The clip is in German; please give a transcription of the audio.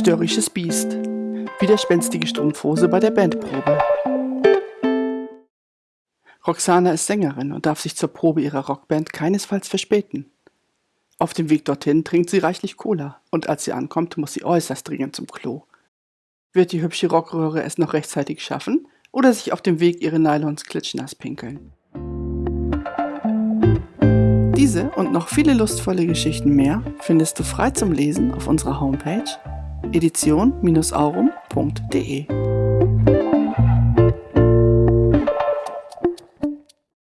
Störrisches Biest. Widerspenstige Strumpfhose bei der Bandprobe. Roxana ist Sängerin und darf sich zur Probe ihrer Rockband keinesfalls verspäten. Auf dem Weg dorthin trinkt sie reichlich Cola und als sie ankommt, muss sie äußerst dringend zum Klo. Wird die hübsche Rockröhre es noch rechtzeitig schaffen oder sich auf dem Weg ihre Nylons klitschnass pinkeln? Diese und noch viele lustvolle Geschichten mehr findest du frei zum Lesen auf unserer Homepage edition-aurum.de.